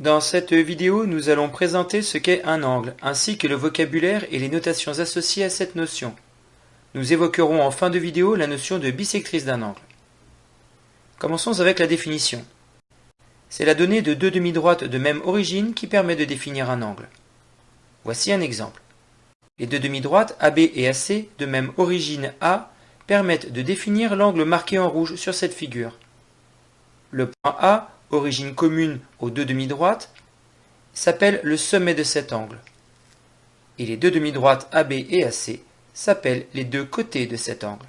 Dans cette vidéo, nous allons présenter ce qu'est un angle, ainsi que le vocabulaire et les notations associées à cette notion. Nous évoquerons en fin de vidéo la notion de bisectrice d'un angle. Commençons avec la définition. C'est la donnée de deux demi-droites de même origine qui permet de définir un angle. Voici un exemple. Les deux demi-droites AB et AC de même origine A permettent de définir l'angle marqué en rouge sur cette figure. Le point A origine commune aux deux demi-droites, s'appelle le sommet de cet angle. Et les deux demi-droites AB et AC s'appellent les deux côtés de cet angle.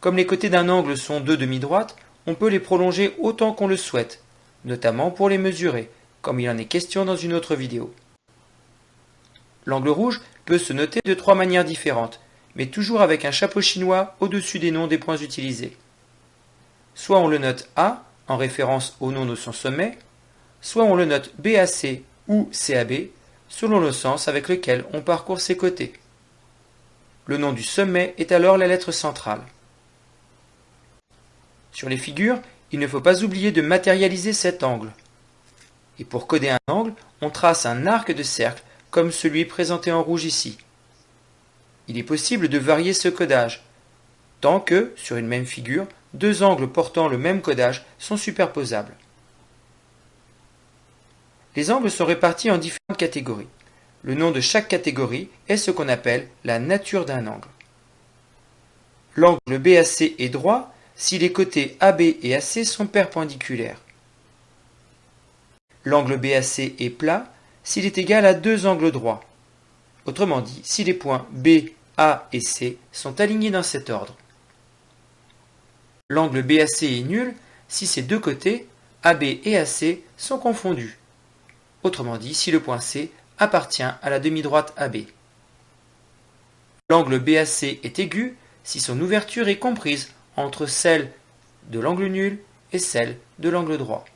Comme les côtés d'un angle sont deux demi-droites, on peut les prolonger autant qu'on le souhaite, notamment pour les mesurer, comme il en est question dans une autre vidéo. L'angle rouge peut se noter de trois manières différentes, mais toujours avec un chapeau chinois au-dessus des noms des points utilisés. Soit on le note A, en référence au nom de son sommet, soit on le note BAC ou CAB selon le sens avec lequel on parcourt ses côtés. Le nom du sommet est alors la lettre centrale. Sur les figures, il ne faut pas oublier de matérialiser cet angle. Et pour coder un angle, on trace un arc de cercle comme celui présenté en rouge ici. Il est possible de varier ce codage, tant que, sur une même figure, deux angles portant le même codage sont superposables. Les angles sont répartis en différentes catégories. Le nom de chaque catégorie est ce qu'on appelle la nature d'un angle. L'angle BAC est droit si les côtés AB et AC sont perpendiculaires. L'angle BAC est plat s'il est égal à deux angles droits. Autrement dit, si les points B, A et C sont alignés dans cet ordre. L'angle BAC est nul si ces deux côtés, AB et AC, sont confondus. Autrement dit, si le point C appartient à la demi-droite AB. L'angle BAC est aigu si son ouverture est comprise entre celle de l'angle nul et celle de l'angle droit.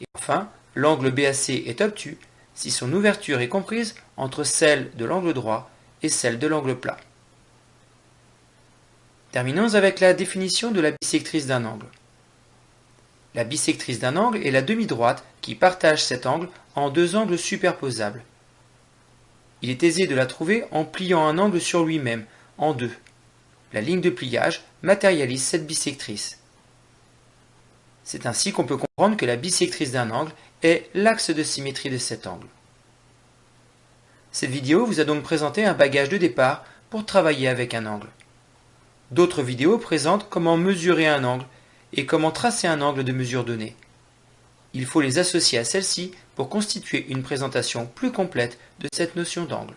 Et enfin, l'angle BAC est obtus si son ouverture est comprise entre celle de l'angle droit et celle de l'angle plat. Terminons avec la définition de la bisectrice d'un angle. La bisectrice d'un angle est la demi-droite qui partage cet angle en deux angles superposables. Il est aisé de la trouver en pliant un angle sur lui-même, en deux. La ligne de pliage matérialise cette bisectrice. C'est ainsi qu'on peut comprendre que la bisectrice d'un angle est l'axe de symétrie de cet angle. Cette vidéo vous a donc présenté un bagage de départ pour travailler avec un angle. D'autres vidéos présentent comment mesurer un angle et comment tracer un angle de mesure donné. Il faut les associer à celle-ci pour constituer une présentation plus complète de cette notion d'angle.